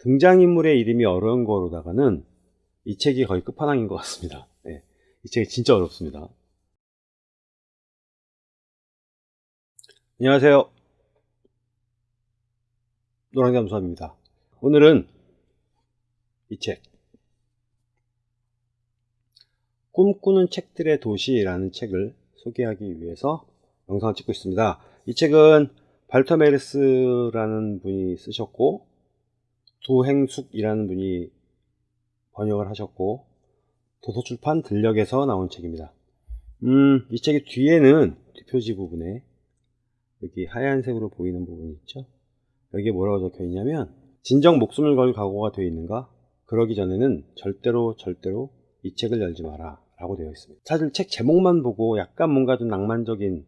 등장인물의 이름이 어려운 거로다가는 이 책이 거의 끝판왕인 것 같습니다. 네, 이 책이 진짜 어렵습니다. 안녕하세요. 노랑잠수함입니다. 오늘은 이 책, 꿈꾸는 책들의 도시라는 책을 소개하기 위해서 영상을 찍고 있습니다. 이 책은 발터 메르스라는 분이 쓰셨고 두행숙이라는 분이 번역을 하셨고 도서출판 들녘에서 나온 책입니다. 음, 이 책의 뒤에는 뒷표지 부분에 여기 하얀색으로 보이는 부분이 있죠. 여기에 뭐라고 적혀 있냐면 진정 목숨을 걸 각오가 되어 있는가? 그러기 전에는 절대로 절대로 이 책을 열지 마라 라고 되어 있습니다. 사실 책 제목만 보고 약간 뭔가 좀 낭만적인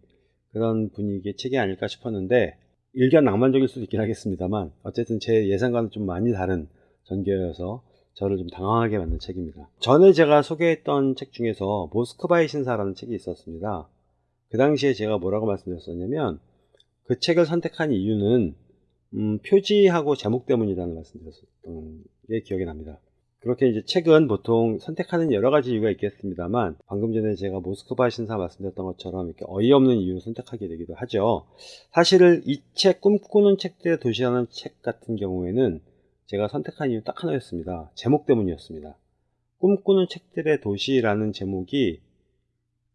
그런 분위기의 책이 아닐까 싶었는데 일견 낭만적일 수도 있긴 하겠습니다만 어쨌든 제 예상과는 좀 많이 다른 전개여서 저를 좀 당황하게 만든 책입니다. 전에 제가 소개했던 책 중에서 모스크바의 신사라는 책이 있었습니다. 그 당시에 제가 뭐라고 말씀드렸었냐면 그 책을 선택한 이유는 음, 표지하고 제목 때문이라는 말씀드렸었던 게 기억이 납니다. 그렇게 이제 책은 보통 선택하는 여러 가지 이유가 있겠습니다만 방금 전에 제가 모스크바 신사 말씀드렸던 것처럼 이렇게 어이없는 이유로 선택하게 되기도 하죠. 사실 이책 꿈꾸는 책들의 도시라는 책 같은 경우에는 제가 선택한 이유 딱 하나였습니다. 제목 때문이었습니다. 꿈꾸는 책들의 도시라는 제목이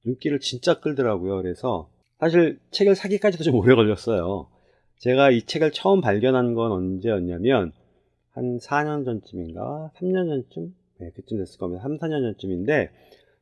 눈길을 진짜 끌더라고요. 그래서 사실 책을 사기까지도 좀 오래 걸렸어요. 제가 이 책을 처음 발견한 건 언제였냐면 한 4년 전쯤인가? 3년 전쯤? 네, 그쯤 됐을 겁니다. 3, 4년 전쯤인데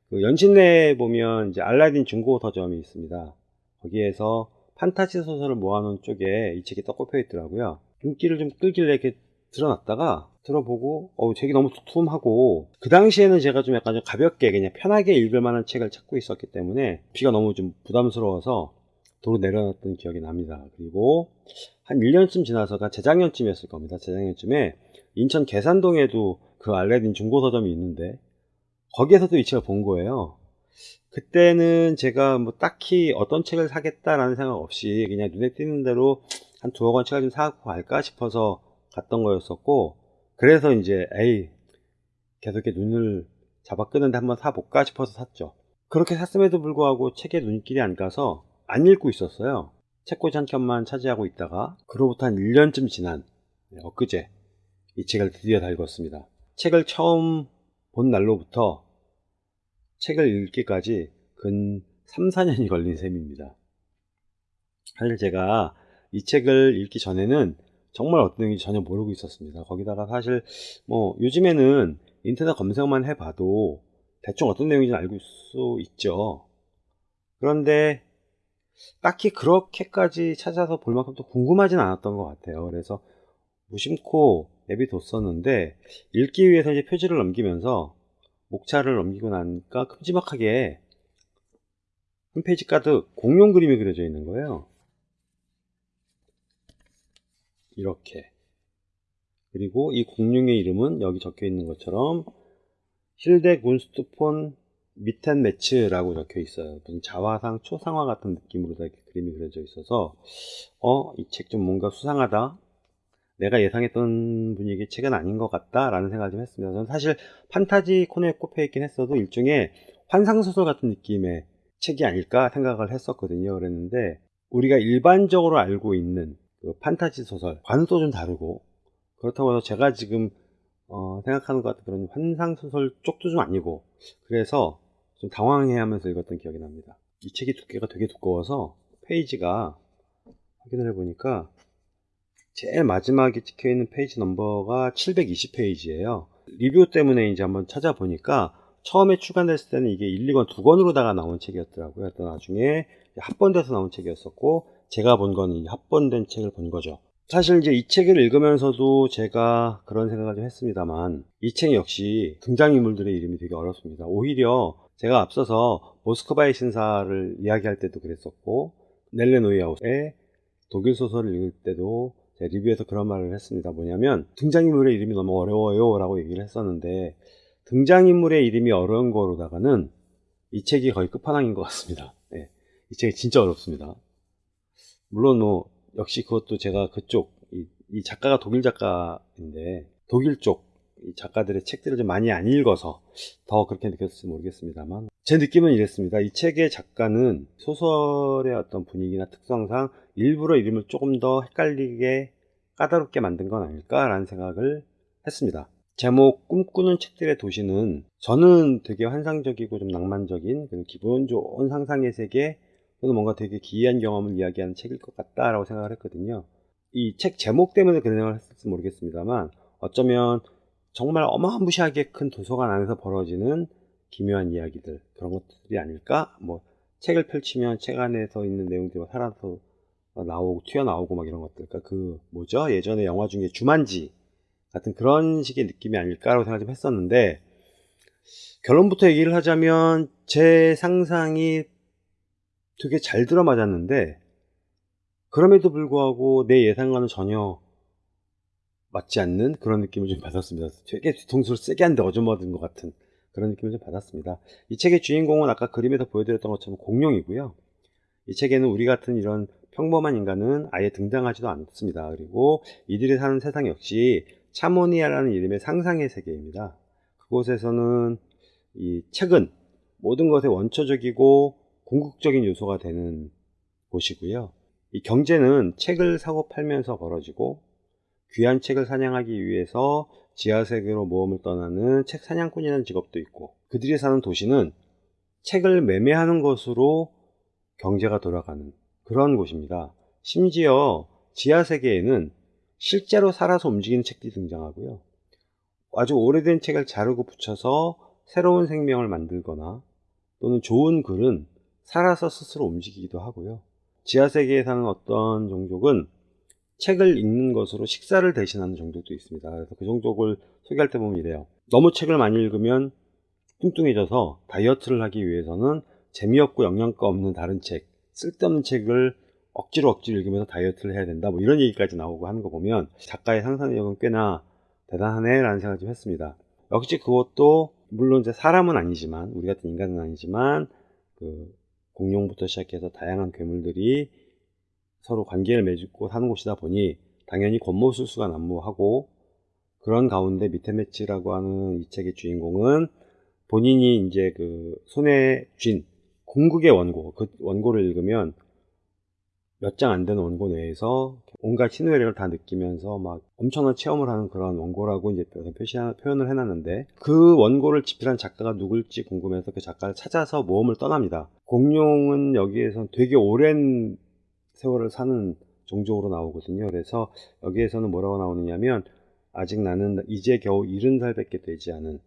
그 연신내에 보면 이제 알라딘 중고 서점이 있습니다. 거기에서 판타지 소설을 모아놓은 쪽에 이 책이 떡 꼽혀 있더라고요. 눈길을 좀 끌길래 이렇게 들어놨다가 들어보고 어 책이 너무 두툼하고 그 당시에는 제가 좀 약간 좀 가볍게 그냥 편하게 읽을 만한 책을 찾고 있었기 때문에 비가 너무 좀 부담스러워서 도로 내려놨던 기억이 납니다. 그리고 한 1년쯤 지나서가 재작년쯤이었을 겁니다. 재작년쯤에 인천 계산동에도 그 알레딘 중고 서점이 있는데 거기에서도 이 책을 본 거예요. 그때는 제가 뭐 딱히 어떤 책을 사겠다라는 생각 없이 그냥 눈에 띄는 대로 한 두어 권 책을 좀 사갖고 갈까 싶어서 갔던 거였었고 그래서 이제 에이 계속 이렇게 눈을 잡아 끄는데 한번 사볼까 싶어서 샀죠. 그렇게 샀음에도 불구하고 책에 눈길이 안 가서 안 읽고 있었어요 책꽂이 한 켠만 차지하고 있다가 그로부터 한 1년쯤 지난 네, 엊그제 이 책을 드디어 다 읽었습니다. 책을 처음 본 날로부터 책을 읽기까지 근 3, 4년이 걸린 셈입니다. 사실 제가 이 책을 읽기 전에는 정말 어떤 내용인지 전혀 모르고 있었습니다. 거기다가 사실 뭐 요즘에는 인터넷 검색만 해봐도 대충 어떤 내용인지 알고 수 있죠. 그런데 딱히 그렇게까지 찾아서 볼 만큼 또 궁금하진 않았던 것 같아요. 그래서 무심코 내비뒀었는데 읽기 위해서 이제 표지를 넘기면서 목차를 넘기고 나니까 큼지막하게 한 페이지 가득 공룡 그림이 그려져 있는 거예요. 이렇게 그리고 이 공룡의 이름은 여기 적혀 있는 것처럼 힐데 군스트폰 미텐 매츠라고 적혀 있어요. 무슨 자화상 초상화 같은 느낌으로 이렇게 그림이 그려져 있어서 어 이 책 좀 뭔가 수상하다. 내가 예상했던 분위기의 책은 아닌 것 같다 라는 생각을 좀 했습니다. 저는 사실 판타지 코너에 꼽혀 있긴 했어도 일종의 환상소설 같은 느낌의 책이 아닐까 생각을 했었거든요. 그랬는데 우리가 일반적으로 알고 있는 그 판타지 소설 또좀 다르고 그렇다고 해서 제가 지금 어, 생각하는 것 같은 그런 환상소설 쪽도 좀 아니고 그래서 좀 당황해 하면서 읽었던 기억이 납니다. 이 책이 두께가 되게 두꺼워서 페이지가 확인을 해보니까 제일 마지막에 찍혀 있는 페이지 넘버가 720페이지예요. 리뷰 때문에 이제 한번 찾아보니까 처음에 출간됐을 때는 이게 1, 2권 두 권으로다가 나온 책이었더라고요. 또 나중에 합본돼서 나온 책이었었고 제가 본 거는 합본된 책을 본 거죠. 사실 이제 이 책을 읽으면서도 제가 그런 생각을 좀 했습니다만 이 책 역시 등장인물들의 이름이 되게 어렵습니다. 오히려 제가 앞서서 모스크바의 신사를 이야기할 때도 그랬었고 넬레 노이아웃의 독일 소설을 읽을 때도 제 리뷰에서 그런 말을 했습니다. 뭐냐면 등장인물의 이름이 너무 어려워요 라고 얘기를 했었는데 등장인물의 이름이 어려운 거로다가는 이 책이 거의 끝판왕인 것 같습니다. 네, 이 책이 진짜 어렵습니다. 물론 뭐 역시 그것도 제가 그쪽 이, 이 작가가 독일 작가인데 독일 쪽이 작가들의 책들을 좀 많이 안 읽어서 더 그렇게 느꼈을지 모르겠습니다만 제 느낌은 이랬습니다. 이 책의 작가는 소설의 어떤 분위기나 특성상 일부러 이름을 조금 더 헷갈리게 까다롭게 만든 건 아닐까라는 생각을 했습니다. 제목 꿈꾸는 책들의 도시는 저는 되게 환상적이고 좀 낭만적인 기분 좋은 상상의 세계 또는 뭔가 되게 기이한 경험을 이야기하는 책일 것 같다라고 생각을 했거든요. 이 책 제목 때문에 그런 생각을 했을지 모르겠습니다만 어쩌면 정말 어마무시하게 큰 도서관 안에서 벌어지는 기묘한 이야기들 그런 것들이 아닐까? 뭐 책을 펼치면 책 안에서 있는 내용들이 막 살아서 나오고 튀어나오고 막 이런 것들 그러니까 그 뭐죠? 예전에 영화 중에 주만지 같은 그런 식의 느낌이 아닐까라고 생각 좀 했었는데 결론부터 얘기를 하자면 제 상상이 되게 잘 들어맞았는데 그럼에도 불구하고 내 예상과는 전혀 맞지 않는 그런 느낌을 좀 받았습니다. 되게 뒤통수를 세게 한데 어저먹은 것 같은 그런 느낌을 좀 받았습니다. 이 책의 주인공은 아까 그림에서 보여드렸던 것처럼 공룡이고요. 이 책에는 우리 같은 이런 평범한 인간은 아예 등장하지도 않습니다. 그리고 이들이 사는 세상 역시 차모니아라는 이름의 상상의 세계입니다. 그곳에서는 이 책은 모든 것의 원초적이고 궁극적인 요소가 되는 곳이고요. 이 경제는 책을 사고 팔면서 벌어지고 귀한 책을 사냥하기 위해서 지하세계로 모험을 떠나는 책 사냥꾼이라는 직업도 있고 그들이 사는 도시는 책을 매매하는 것으로 경제가 돌아가는 그런 곳입니다. 심지어 지하세계에는 실제로 살아서 움직이는 책들이 등장하고요. 아주 오래된 책을 자르고 붙여서 새로운 생명을 만들거나 또는 좋은 글은 살아서 스스로 움직이기도 하고요. 지하세계에 사는 어떤 종족은 책을 읽는 것으로 식사를 대신하는 종족도 있습니다. 그래서 그 종족을 소개할 때 보면 이래요. 너무 책을 많이 읽으면 뚱뚱해져서 다이어트를 하기 위해서는 재미없고 영양가 없는 다른 책, 쓸데없는 책을 억지로 억지로 읽으면서 다이어트를 해야 된다. 뭐 이런 얘기까지 나오고 하는 거 보면 작가의 상상력은 꽤나 대단하네 라는 생각을 좀 했습니다. 역시 그것도 물론 이제 사람은 아니지만 우리 같은 인간은 아니지만 그 공룡부터 시작해서 다양한 괴물들이 서로 관계를 맺고 사는 곳이다 보니 당연히 권모술수가 난무하고 그런 가운데 미테메치라고 하는 이 책의 주인공은 본인이 이제 그 손에 쥔 궁극의 원고, 그 원고를 읽으면 몇 장 안 되는 원고 내에서 온갖 신우회력을 다 느끼면서 막 엄청난 체험을 하는 그런 원고라고 이제 표시, 표현을 해놨는데 그 원고를 집필한 작가가 누굴지 궁금해서 그 작가를 찾아서 모험을 떠납니다. 공룡은 여기에서 되게 오랜 세월을 사는 종족으로 나오거든요. 그래서 여기에서는 뭐라고 나오느냐면 아직 나는 이제 겨우 70살밖에 되지 않은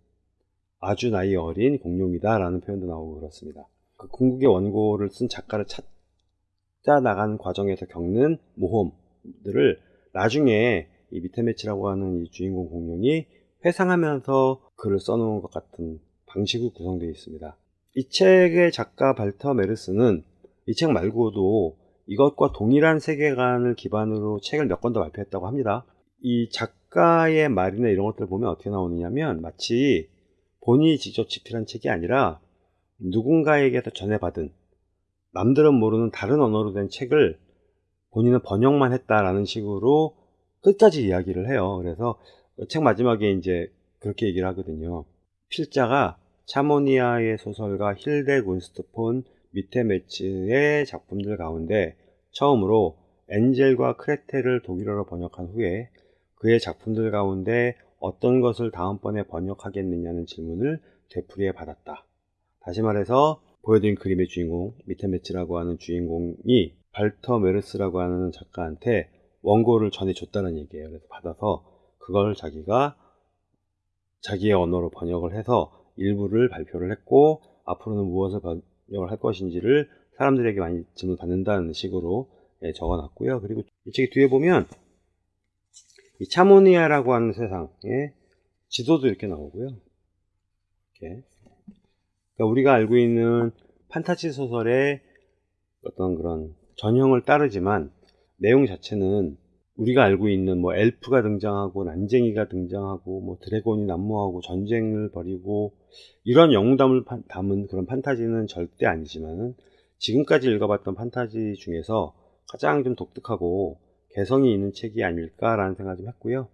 아주 나이 어린 공룡이다 라는 표현도 나오고 그렇습니다. 그 궁극의 원고를 쓴 작가를 찾아 나가는 과정에서 겪는 모험들을 나중에 이 미테메치라고 하는 이 주인공 공룡이 회상하면서 글을 써놓은 것 같은 방식으로 구성되어 있습니다. 이 책의 작가 발터 메르스는 이 책 말고도 이것과 동일한 세계관을 기반으로 책을 몇 권 더 발표했다고 합니다. 이 작가의 말이나 이런 것들을 보면 어떻게 나오느냐면 마치 본인이 직접 집필한 책이 아니라 누군가에게서 전해받은 남들은 모르는 다른 언어로 된 책을 본인은 번역만 했다라는 식으로 끝까지 이야기를 해요. 그래서 책 마지막에 이제 그렇게 얘기를 하거든요. 필자가 차모니아의 소설가 힐데 곤스트폰 매치의 작품들 가운데 처음으로 엔젤과 크레테를 독일어로 번역한 후에 그의 작품들 가운데 어떤 것을 다음번에 번역하겠느냐는 질문을 되풀이해 받았다. 다시 말해서 보여드린 그림의 주인공 미테메츠라고 하는 주인공이 발터 메르스라고 하는 작가한테 원고를 전해줬다는 얘기예요. 그래서 받아서 그걸 자기가 자기의 언어로 번역을 해서 일부를 발표를 했고 앞으로는 무엇을 번역을 할 것인지를 사람들에게 많이 질문 받는다는 식으로 예, 적어놨고요. 그리고 이 책의 뒤에 보면 이 차모니아라고 하는 세상의 지도도 이렇게 나오고요. 이렇게 그러니까 우리가 알고 있는 판타지 소설의 어떤 그런 전형을 따르지만 내용 자체는 우리가 알고 있는 뭐 엘프가 등장하고 난쟁이가 등장하고 뭐 드래곤이 난무하고 전쟁을 벌이고 이런 영웅담을 담은 그런 판타지는 절대 아니지만 지금까지 읽어봤던 판타지 중에서 가장 좀 독특하고 개성이 있는 책이 아닐까라는 생각을 좀 했고요.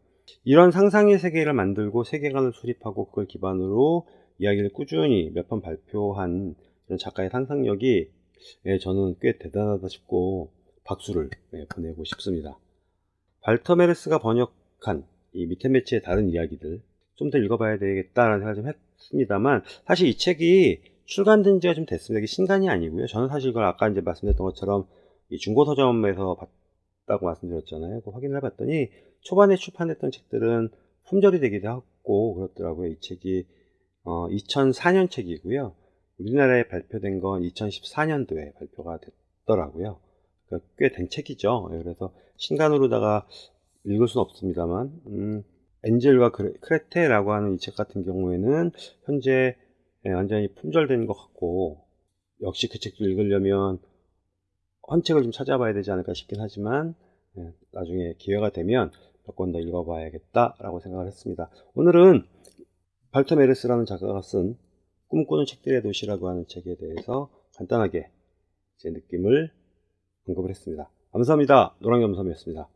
이런 상상의 세계를 만들고 세계관을 수립하고 그걸 기반으로 이야기를 꾸준히 몇 번 발표한 이런 작가의 상상력이 예, 저는 꽤 대단하다 싶고 박수를 예, 보내고 싶습니다. 발터메르스가 번역한 이 밑에 매치의 다른 이야기들 좀 더 읽어봐야 되겠다라는 생각을 좀 했습니다만 사실 이 책이 출간된 지가 좀 됐습니다. 이게 신간이 아니고요. 저는 사실 이걸 아까 이제 말씀드렸던 것처럼 이 중고 서점에서 봤다고 말씀드렸잖아요. 그 확인을 해봤더니 초반에 출판됐던 책들은 품절이 되기도 하고 그렇더라고요. 이 책이 어, 2004년 책이고요. 우리나라에 발표된 건 2014년도에 발표가 됐더라고요. 그러니까 꽤된 책이죠. 예, 그래서 신간으로다가 읽을 수는 없습니다만, 음, 엔젤과 크레- 크레테라고 하는 이 책 같은 경우에는 현재 예, 완전히 품절된 것 같고, 역시 그 책도 읽으려면 헌 책을 좀 찾아봐야 되지 않을까 싶긴 하지만, 예, 나중에 기회가 되면 몇 권 더 읽어봐야겠다라고 생각을 했습니다. 오늘은 발터 메르스라는 작가가 쓴 꿈꾸는 책들의 도시라고 하는 책에 대해서 간단하게 제 느낌을 언급을 했습니다. 감사합니다. 노랑겸섬이었습니다.